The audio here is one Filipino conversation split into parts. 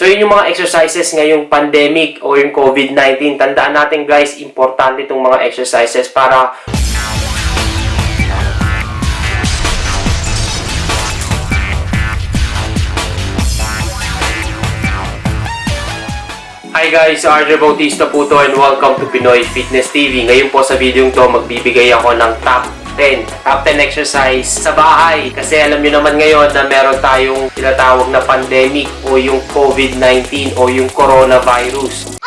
So yun yung mga exercises ngayong pandemic o yung COVID-19. Tandaan natin guys, importante itong mga exercises para Hi guys, RJ Bautista po to and welcome to Pinoy Fitness TV. Ngayon po sa video to, magbibigay ako ng top 10. Top 10 exercise sa bahay. Kasi alam nyo naman ngayon na meron tayong tinatawag na pandemic o yung COVID-19 o yung coronavirus.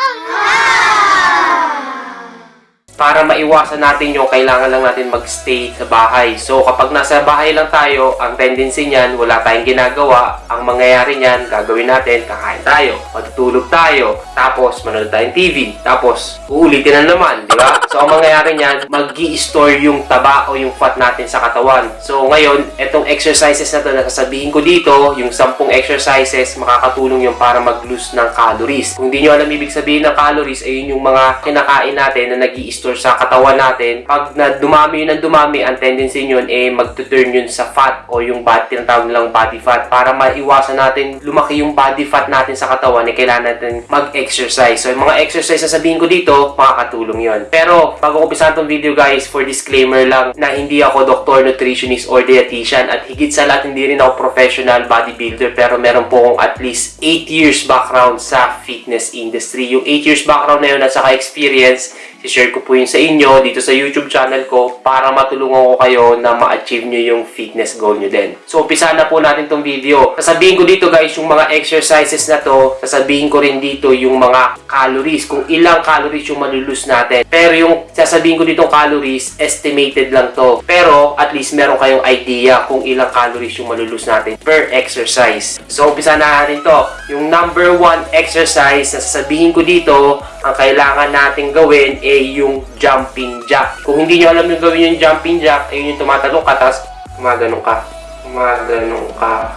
Para maiwasan natin yung kailangan lang natin magstay sa bahay. So kapag nasa bahay lang tayo, ang tendency niyan, wala tayong ginagawa. Ang mangyayari niyan, gagawin natin, kakain tayo, matutulog tayo, tapos manonood tayong TV, tapos uulitin na naman, di ba? So ang mangyayari niyan, mag store yung taba o yung fat natin sa katawan. So ngayon, etong exercises na to na sasabihin ko dito, yung 10 exercises, makakatulong yung para mag-lose ng calories. Kung di nyo alam ibig sabihin ng calories, ayun yung mga kinakain natin na nag sa katawan natin. Pag na dumami yun ng dumami, ang tendency yun eh magtuturn yun sa fat o yung body, tinatawag nilang body fat. Para maiwasan natin lumaki yung body fat natin sa katawan, eh kailangan natin mag-exercise. So yung mga exercise na sabihin ko dito, makakatulong yun. Pero bago ko umpisahan tong video guys, for disclaimer lang na hindi ako doctor, nutritionist, or dietitian at higit sa lahat hindi rin ako professional bodybuilder pero meron po akong at least 8 years background sa fitness industry. Yung 8 years background na yun at saka experience, i-share ko po yun sa inyo dito sa YouTube channel ko para matulungan ko kayo na ma-achieve nyo yung fitness goal nyo din. So, umpisa na po natin tong video. Sasabihin ko dito guys, yung mga exercises na to, sasabihin ko rin dito yung mga calories, kung ilang calories yung malulus natin. Pero yung sasabihin ko dito calories, estimated lang to. Pero, at least meron kayong idea kung ilang calories yung malulus natin per exercise. So, umpisa na natin to. Yung number one exercise na sasabihin ko dito, ang kailangan natin gawin ay yung jumping jack. Kung hindi nyo alam yung gawin yung jumping jack, ay yung tumatalong ka, tapos gumaganon ka. Gumaganon ka.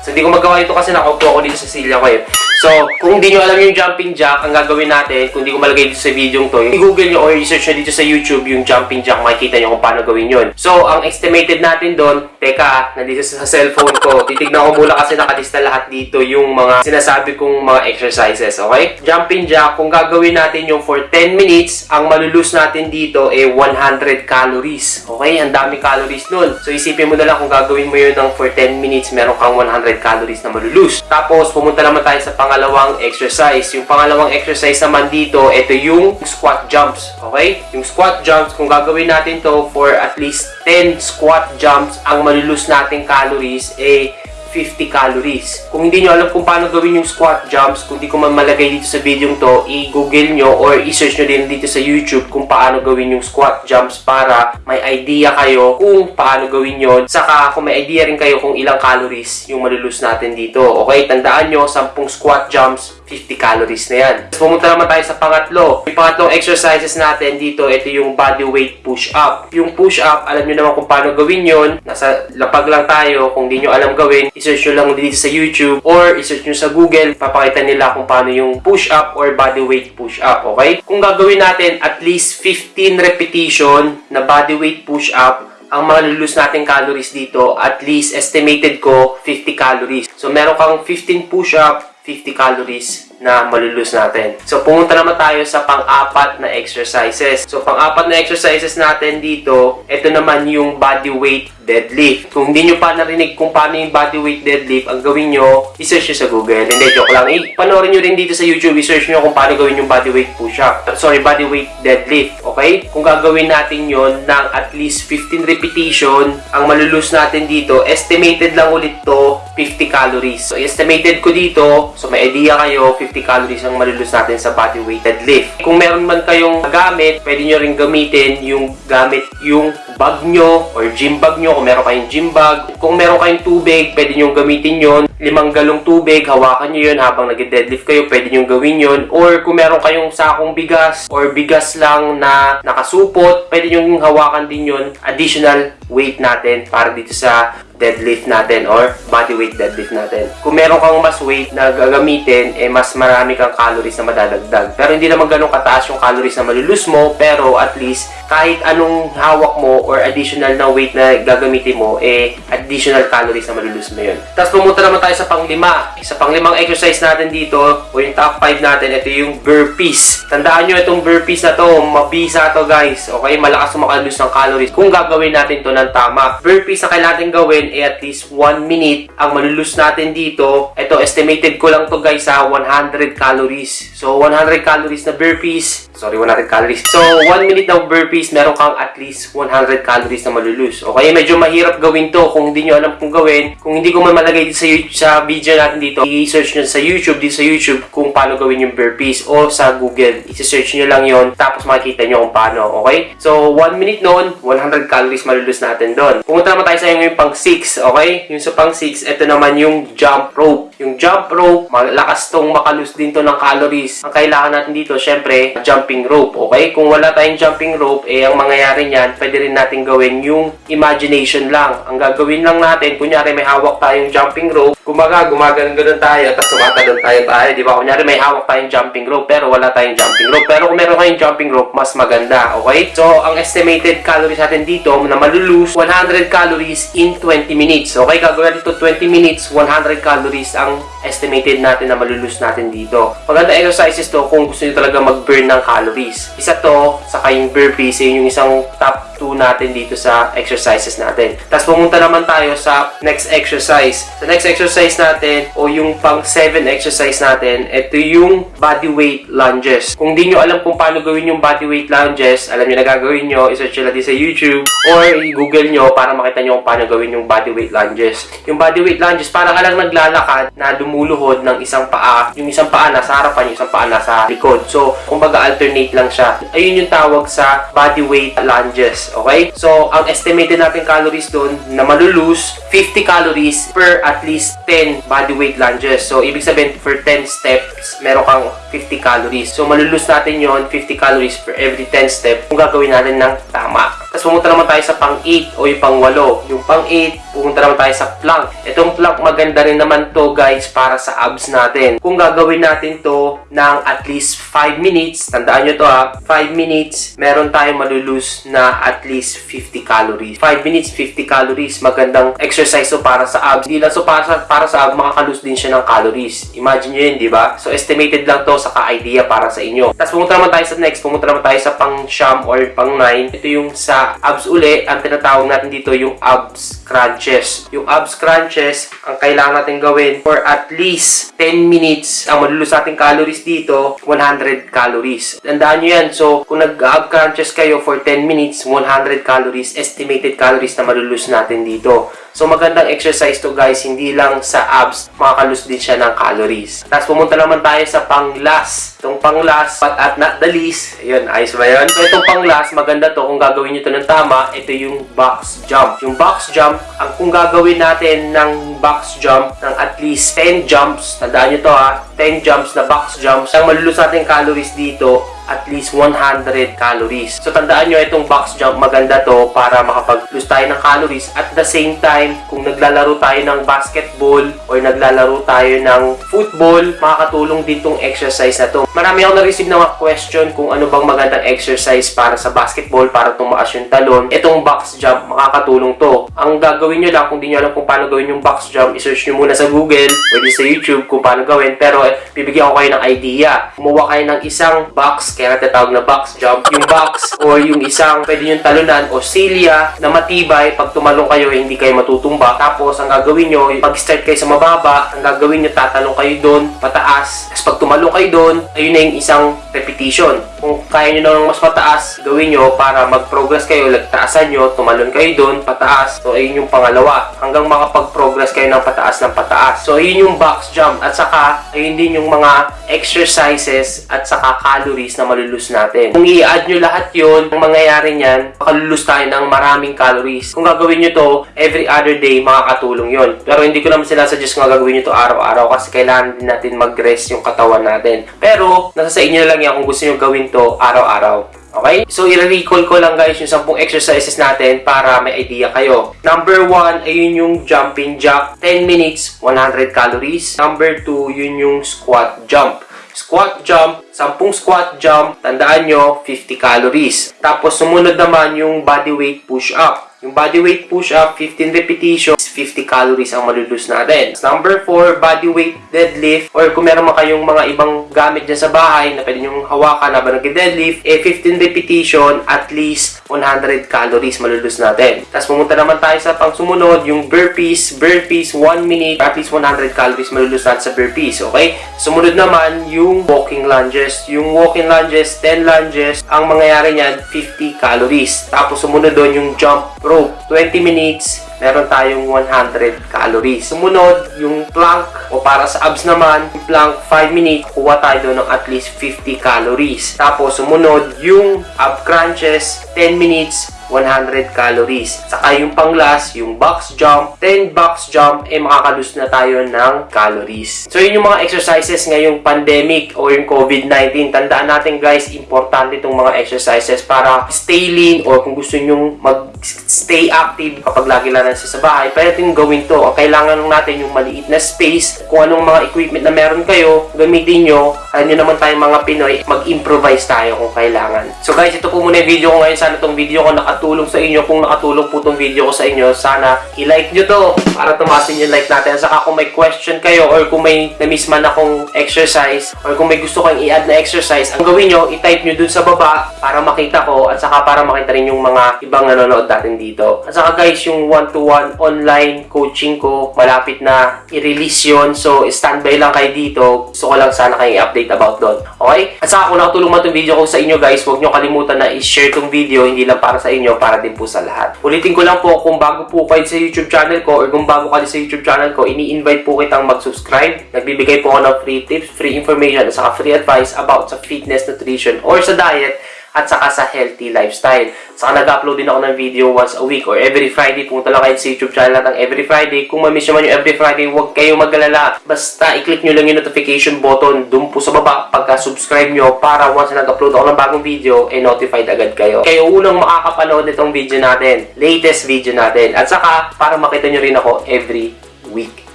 So, hindi ko magawa ito kasi nakaupo ako dito sa silya ko eh. So, kung hindi nyo alam yung jumping jack, ang gagawin natin, kung hindi ko malagay dito sa video to, i-google nyo or i-search nyo dito sa YouTube yung jumping jack, makikita nyo kung paano gawin yun. So, ang estimated natin doon, teka, nandito sa cellphone ko, titignan ko muna kasi nakalista lahat dito yung mga sinasabi kong mga exercises, okay? Jumping jack, kung gagawin natin yung for 10 minutes, ang malulus natin dito ay 100 calories. Okay? Ang dami calories nun. So, isipin mo na lang kung gagawin mo yun ng for 10 minutes, meron kang 100 calories na malulus. Tapos, pumunta naman tayo sa pangalawang exercise. Yung pangalawang exercise naman dito, ito yung squat jumps. Okay? Yung squat jumps, kung gagawin natin to for at least 10 squat jumps, ang malulus nating calories ay 50 calories. Kung hindi nyo alam kung paano gawin yung squat jumps, kung di ko man malagay dito sa video to, i-google nyo or i-search nyo din dito sa YouTube kung paano gawin yung squat jumps para may idea kayo kung paano gawin yon. Saka kung may idea rin kayo kung ilang calories yung malulus natin dito. Okay, tandaan nyo, 10 squat jumps, 50 calories na yan. Pumunta naman tayo sa pangatlo. Yung pangatlong exercises natin dito, ito yung body weight push-up. Yung push-up, alam nyo naman kung paano gawin yon. Nasa lapag lang tayo. Kung di nyo alam gawin, isearch nyo lang dito sa YouTube or isearch nyo sa Google. Papakita nila kung paano yung push-up or body weight push-up. Okay? Kung gagawin natin at least 15 repetition na body weight push-up, ang malulus nating calories dito, at least estimated ko 50 calories. So, meron kang 15 push-up, 50 calories na malulus natin. So, pumunta naman tayo sa pang-apat na exercises. So, pang-apat na exercises natin dito, ito naman yung body weight deadlift. Kung hindi nyo pa narinig kung paano yung body weight deadlift, ang gawin nyo, isearch nyo sa Google. Hindi, joke lang. I panoorin nyo rin dito sa YouTube, isearch nyo kung paano gawin yung body weight push-up. Sorry, body weight deadlift. Okay? Kung gagawin natin yon ng at least 15 repetition, ang malulus natin dito, estimated lang ulit to 50 calories. So, estimated ko dito, so may idea kayo, 50 calories ang malulus natin sa body weight deadlift. Kung meron man kayong gamit, pwede nyo rin gamitin yung gamit yung bag nyo or gym bag nyo kung meron kayong gym bag. Kung meron kayong tubig, pwede nyo gamitin yon limang galong tubig, hawakan nyo yun habang nag-deadlift kayo, pwede nyo gawin yun. Or kung meron kayong sakong bigas or bigas lang na nakasupot, pwede nyo hawakan din yun. Additional weight natin para dito sa deadlift natin or body weight deadlift natin. Kung meron kang mas weight na gagamitin, eh mas marami kang calories na madadagdag. Pero hindi naman ganun kataas yung calories na malulus mo, pero at least kahit anong hawak mo or additional na weight na gagamitin mo, eh additional calories na malulus mo yun. Tapos pumunta naman tayo sa panglima. Sa panglimang exercise natin dito, o yung top 5 natin, ito yung burpees. Tandaan nyo itong burpees na to, mabisa to guys. Okay, malakas sumakalus ng calories kung gagawin natin to ng tama. Burpees na kailangan natin ay at least 1 minute. Ang malulus natin dito, ito estimated ko lang to guys ha, 100 calories. So 100 calories na burpees, sorry 100 calories. So 1 minute na burpees, meron kang at least 100 calories na malulus. Okay, medyo mahirap gawin to kung hindi nyo alam kung gawin. Kung hindi ko man malagay dito sa, sa video natin dito, i-search nyo sa YouTube, dito sa YouTube kung paano gawin yung burpees o sa Google. I-search nyo lang yon tapos makikita nyo kung paano. Okay? So 1 minute noon, 100 calories malulus natin doon. Pumunta naman tayo sa yung pang 6, okay? Yung sa pang 6, ito naman yung jump rope. Yung jump rope, malakas tong makalus din to ng calories. Ang kailangan natin dito, syempre, jumping rope, okay? Kung wala tayong jumping rope, eh, ang mangyayari niyan, pwede rin natin gawin yung imagination lang. Ang gagawin lang natin, kunyari may hawak tayong jumping rope, kumaga, gumaganon-ganon tayo, tapos tumatalon tayo tayo, di ba? Kunyari may hawak tayong jumping rope, pero wala tayong jumping rope. Pero kung meron kayong jumping rope, mas maganda, okay? So, ang estimated calories natin dito, na malulus, 100 calories in 20 minutes. Okay, gagawin dito 20 minutes, 100 calories ang estimated natin na malulus natin dito. Maganda exercises to kung gusto nyo talaga mag-burn ng calories. Isa to, sa kayong burpees, yun yung isang top 2 natin dito sa exercises natin. Tapos pumunta naman tayo sa next exercise. Sa next exercise natin, o yung pang 7 exercise natin, ito yung body weight lunges. Kung di nyo alam kung paano gawin yung body weight lunges, alam nyo na gagawin nyo, isearch nyo din sa YouTube, or i-google nyo para makita nyo kung paano gawin yung body weight lunges. Yung body weight lunges, parang ka lang naglalakad na lumuluhod ng isang paa. Yung isang paa nasa harapan, yung isang paa nasa likod. So, kumbaga alternate lang siya. Ayun yung tawag sa body weight lunges. Okay? So, ang estimated natin calories doon na malulus, 50 calories per at least 10 body weight lunges. So, ibig sabihin, for 10 steps, meron kang 50 calories. So, malulus natin yon 50 calories per every 10 step kung gagawin natin ng tama. Tapos pumunta naman tayo sa pang 8 o yung pang 8. Yung pang 8, pumunta naman tayo sa plank. Itong plank maganda rin naman to guys para sa abs natin. Kung gagawin natin to ng at least 5 minutes, tandaan nyo to ha, 5 minutes, meron tayong malulus na at least 50 calories. 5 minutes, 50 calories. Magandang exercise to para sa abs. Hindi lang so para sa, para sa abs, makakalus din siya ng calories. Imagine nyo yun, di ba? So estimated lang to sa ka-idea para sa inyo. Tapos pumunta naman tayo sa next, pumunta naman tayo sa pang sham or pang 9. Ito yung sa abs uli, ang tinatawag natin dito yung abs crunches. Yung abs crunches, ang kailangan natin gawin for at least 10 minutes. Ang malulus nating calories dito, 100 calories. Tandaan nyo yan. So, kung nag-ab crunches kayo for 10 minutes, 100 calories, estimated calories na malulus natin dito. So, magandang exercise to guys. Hindi lang sa abs, makakalus din siya ng calories. Tapos, pumunta naman tayo sa pang-last. Itong pang-last, but at not the least. Ayun, ayos ba yun? So, itong pang-last, maganda to. Kung gagawin nyo to ng tama, ito yung box jump. Yung box jump, ang kung gagawin natin ng box jump ng at least 10 jumps, tandaan nyo to ha, 10 jumps na box jumps, ang malulus natin calories dito, at least 100 calories. So, tandaan nyo, itong box jump, maganda to para makapag-lose tayo ng calories. At the same time, kung naglalaro tayo ng basketball or naglalaro tayo ng football, makakatulong din tong exercise na to. Marami ako na-receive ng mga question kung ano bang magandang exercise para sa basketball, para tumaas yung talon. Itong box jump, makakatulong to. Ang gagawin nyo lang, kung di nyo alam kung paano gawin yung box jump, isearch nyo muna sa Google o di sa YouTube kung paano gawin. Pero, eh, bibigyan ko kayo ng idea. Kumuha kayo ng isang box kaya natatawag na box jump. Yung box or yung isang pwede yung talunan o silya na matibay. Pag tumalong kayo, eh, hindi kayo matutumba. Tapos, ang gagawin nyo, pag-start kayo sa mababa, ang gagawin nyo, tatalong kayo doon, pataas. Tapos, pag tumalong kayo doon, ayun na yung isang repetition. Kung kaya nyo na ng mas mataas, gawin nyo para mag-progress kayo, lagtaasan nyo, tumalon kayo doon, pataas. So, ayun yung pangalawa. Hanggang makapag-progress kayo ng pataas ng pataas. So, ayun yung box jump. At saka, ayun din yung mga exercises at saka calories na malulus natin. Kung i-add nyo lahat yun, ang mangyayari niyan, makalulus tayo ng maraming calories. Kung gagawin nyo to every other day, makakatulong yon. Pero hindi ko naman sila suggest kung gagawin nyo to araw-araw kasi kailangan din natin mag-rest yung katawan natin. Pero, nasa sa inyo lang yan kung gusto nyo gawin to araw-araw. Okay? So, i-recall ko lang guys yung 10 exercises natin para may idea kayo. Number 1, ayun yung jumping jack. 10 minutes, 100 calories. Number 2, yun yung squat jump. Squat jump, 10 squat jump, tandaan nyo, 50 calories. Tapos, sumunod naman yung body weight push up. Yung body weight push up, 15 repetitions, 50 calories ang malulus natin. Number 4, body weight deadlift. Or kung meron man kayong mga ibang gamit dyan sa bahay na pwede nyong hawakan habang nag-deadlift, eh 15 repetition, at least 100 calories malulus natin. Tapos pumunta naman tayo sa pang sumunod, yung burpees. Burpees, 1 minute, at least 100 calories malulus natin sa burpees. Okay? Sumunod naman, yung walking lunges. Yung walking lunges, 10 lunges, ang mangyayari niyan, 50 calories. Tapos sumunod doon yung jump rope, 20 minutes, meron tayong 100 calories. Sumunod, yung plank, o para sa abs naman, yung plank, 5 minutes, kuha tayo ng at least 50 calories. Tapos, sumunod, yung ab crunches, 10 minutes, 100 calories. Saka yung panglas, yung box jump, 10 box jump, eh makakalus na tayo ng calories. So, yun yung mga exercises ngayong pandemic o yung COVID-19. Tandaan natin guys, importante itong mga exercises para stay lean or kung gusto nyong mag-stay active kapag lagi lang nasa sa bahay, pwede yung gawin to. Ang kailangan lang natin yung maliit na space, kung anong mga equipment na meron kayo, gamitin nyo. Alam nyo naman tayong mga Pinoy, mag-improvise tayo kung kailangan. So guys, ito po muna yung video ko ngayon. Sana itong video ko nakatulong sa inyo. Kung nakatulong po itong video ko sa inyo, sana i-like nyo to para tumasin yung like natin. At saka kung may question kayo or kung may na-miss man akong exercise or kung may gusto kayong i-add na exercise, ang gawin nyo, i-type nyo dun sa baba para makita ko at saka para makita rin yung mga ibang nanonood natin dito. At saka guys, yung one-to-one online coaching ko, malapit na i-release yun. So, standby lang kayo dito. Gusto ko lang sana kayo i-update about doon. Okay? At saka kung nakatulong man itong video ko sa inyo guys, huwag nyo kalimutan na i-share itong video, hindi lang para sa inyo, para din po sa lahat. Ulitin ko lang po, kung bago po kayo sa YouTube channel ko or kung bago kayo sa YouTube channel ko, ini-invite po kitang mag-subscribe. Nagbibigay po ako ng free tips, free information, at saka free advice about sa fitness, nutrition, or sa diet, at saka sa healthy lifestyle. Saka nag-upload din ako ng video once a week or every Friday. Punta lang kayo sa YouTube channel natin every Friday. Kung ma-miss nyo man yung every Friday, huwag kayong magalala. Basta i-click nyo lang yung notification button dun po sa baba pagka-subscribe nyo para once na nag-upload ako ng bagong video, eh notified agad kayo. Kayo unang makakapanood nitong video natin. Latest video natin. At saka, para makita nyo rin ako every week.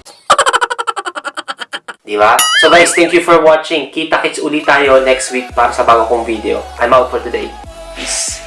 Diba? So guys, thank you for watching. Kita-kits ulit tayo next week para sa bago kong video. I'm out for today. Peace.